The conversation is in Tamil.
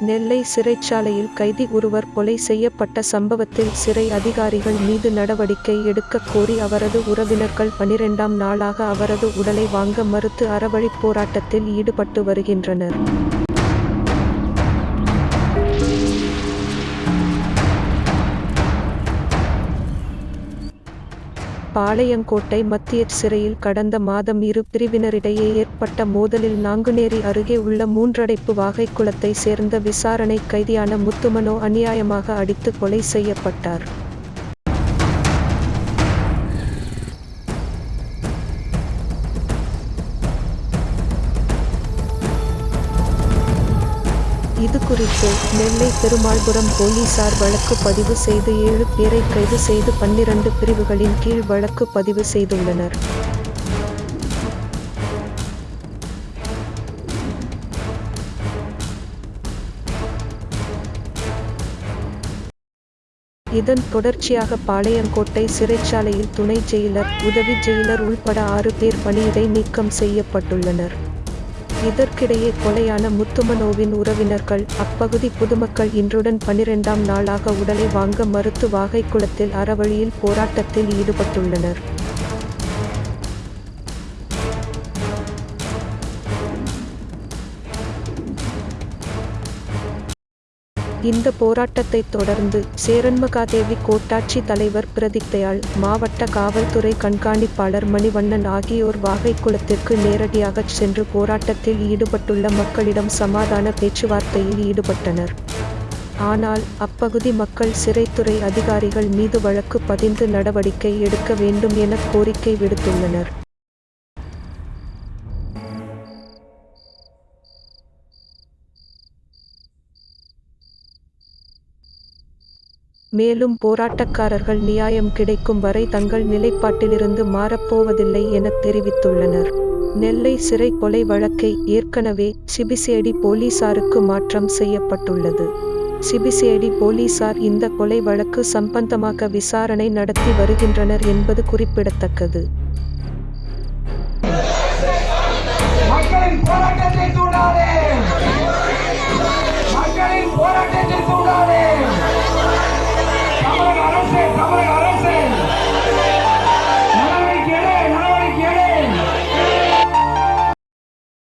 நெல்லை சிறைச்சாலையில் கைதி ஒருவர் கொலை செய்யப்பட்ட சம்பவத்தில் சிறை அதிகாரிகள் மீது நடவடிக்கை எடுக்கக் கோரி அவரது உறவினர்கள் பனிரெண்டாம் நாளாக அவரது உடலை வாங்க மறுத்து அறவழிப் போராட்டத்தில் ஈடுபட்டு வருகின்றனர். பாளையங்கோட்டை மத்திய சிறையில் கடந்த மாதம் இரு பிரிவினரிடையே ஏற்பட்ட மோதலில் நாங்குநேரி அருகே உள்ள மூன்றடைப்பு வாகைக்குளத்தை சேர்ந்த விசாரணை கைதியான முத்துமனோ அநியாயமாக அடித்து கொலை செய்யப்பட்டார். இது குறித்து நெல்லை பெருமாள்புரம் போலீசார் வழக்கு பதிவு செய்து ஏழு பேரை கைது செய்து பன்னிரண்டு பிரிவுகளின் கீழ் வழக்கு பதிவு செய்துள்ளனர். இதன் தொடர்ச்சியாக பாளையங்கோட்டை சிறைச்சாலையில் துணை ஜெயிலர் உதவி ஜெயிலர் உள்பட ஆறு பேர் பணியிடை நீக்கம் செய்யப்பட்டுள்ளனர். இதற்கிடையே கொலையான முத்துமனோவின் உறவினர்கள் அப்பகுதி பொதுமக்கள் இன்றுடன் பனிரெண்டாம் நாளாக உடலை வாங்க மறுத்து வாகைக்குளத்தில் அறவழியில் போராட்டத்தில் ஈடுபட்டுள்ளனர். இந்த போராட்டத்தை தொடர்ந்து சேரன்மகாதேவி கோட்டாட்சி தலைவர் பிரதித்தையாள் மாவட்ட காவல்துறை கண்காணிப்பாளர் மணிவண்ணன் ஆகியோர் வாகைக்குளத்திற்கு நேரடியாகச் சென்று போராட்டத்தில் ஈடுபட்டுள்ள மக்களிடம் சமாதான பேச்சுவார்த்தையில் ஈடுபட்டனர். ஆனால் அப்பகுதி மக்கள் சிறைத்துறை அதிகாரிகள் மீது வழக்கு பதிந்து நடவடிக்கை எடுக்க வேண்டும் என கோரிக்கை விடுத்துள்ளனர். மேலும் போராட்டக்காரர்கள் நியாயம் கிடைக்கும் வரை தங்கள் நிலைப்பாட்டிலிருந்து மாறப்போவதில்லை என தெரிவித்துள்ளனர். நெல்லை சிறை கொலை வழக்கை ஏற்கனவே சிபிசிஐடி போலீசாருக்கு மாற்றம் செய்யப்பட்டுள்ளது. சிபிசிஐடி போலீசார் இந்த கொலை வழக்கு சம்பந்தமாக விசாரணை நடத்தி வருகின்றனர் என்பது குறிப்பிடத்தக்கது.